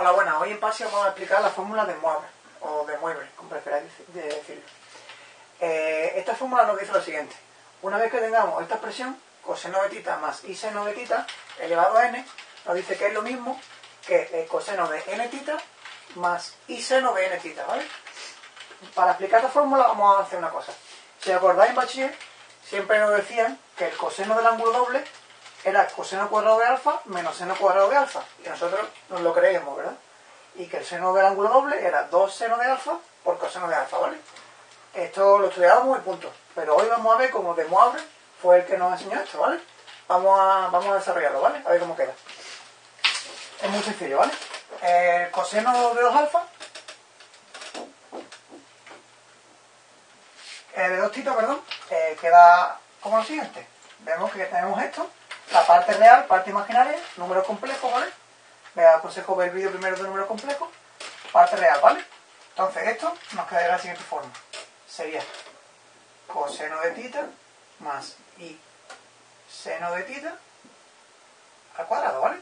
Hola, buenas. Hoy en PASI vamos a explicar la fórmula de Moivre, o de Moivre, como preferáis decirlo. Eh, esta fórmula nos dice lo siguiente. Una vez que tengamos esta expresión, coseno de tita más y seno de tita elevado a n, nos dice que es lo mismo que el coseno de n tita más y seno de n tita, ¿vale? Para explicar esta fórmula vamos a hacer una cosa. Si acordáis en bachiller, siempre nos decían que el coseno del ángulo doble era coseno cuadrado de alfa menos seno cuadrado de alfa. Y nosotros nos lo creíamos, ¿verdad? Y que el seno del ángulo doble era 2 seno de alfa por coseno de alfa, ¿vale? Esto lo estudiábamos y punto. Pero hoy vamos a ver cómo de Moabre fue el que nos enseñó esto, ¿vale? Vamos a, vamos a desarrollarlo, ¿vale? A ver cómo queda. Es muy sencillo, ¿vale? El coseno de 2 alfa eh, de 2 tita, perdón, eh, queda como lo siguiente. Vemos que tenemos esto, la parte real, parte imaginaria, número complejo, ¿vale? Me aconsejo ver el vídeo primero de número complejo, parte real, ¿vale? Entonces esto nos queda de la siguiente forma. Sería coseno de tita más y seno de tita al cuadrado, ¿vale?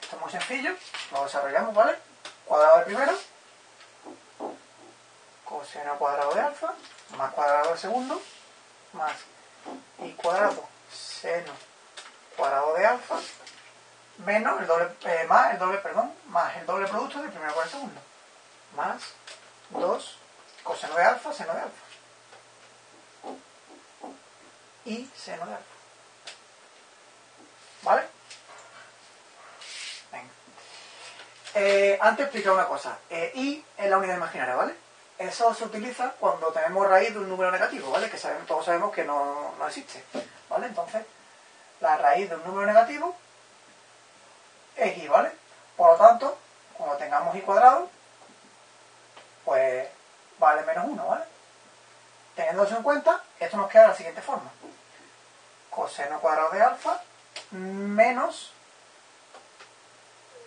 Esto es muy sencillo, lo desarrollamos, ¿vale? Cuadrado del primero, coseno cuadrado de alfa, más cuadrado del segundo, más y cuadrado seno cuadrado de alfa menos el doble, eh, más el doble, perdón, más el doble producto del primero con el segundo. Más 2 coseno de alfa, seno de alfa. Y seno de alfa. ¿Vale? Venga. Eh, antes explicar una cosa. Eh, y es la unidad imaginaria, ¿vale? Eso se utiliza cuando tenemos raíz de un número negativo, ¿vale? Que sabemos, todos sabemos que no, no existe. ¿Vale? Entonces, la raíz de un número negativo es i, ¿vale? Por lo tanto, cuando tengamos i cuadrado, pues vale menos 1, ¿vale? Teniendo eso en cuenta, esto nos queda de la siguiente forma. Coseno cuadrado de alfa menos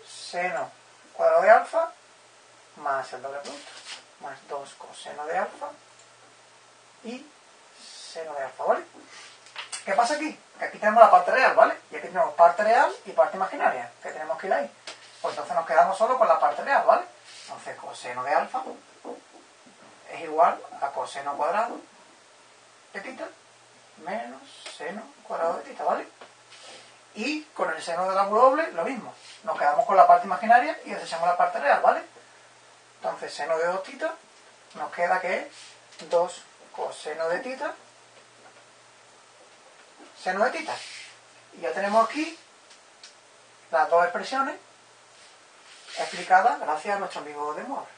seno cuadrado de alfa más el doble producto, más 2 coseno de alfa y seno de alfa, ¿vale? ¿Qué pasa aquí? Que aquí tenemos la parte real, ¿vale? Y aquí tenemos parte real y parte imaginaria, que tenemos que ir ahí. Pues entonces nos quedamos solo con la parte real, ¿vale? Entonces coseno de alfa es igual a coseno cuadrado de tita menos seno cuadrado de tita, ¿vale? Y con el seno del ángulo doble, lo mismo. Nos quedamos con la parte imaginaria y desechamos la parte real, ¿vale? Entonces, seno de 2 tita nos queda que es 2 coseno de tita seno de tita. Y ya tenemos aquí las dos expresiones explicadas gracias a nuestro amigo de Moore.